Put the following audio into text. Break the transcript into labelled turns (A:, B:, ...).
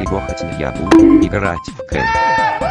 A: сегодня я буду играть в Кэн.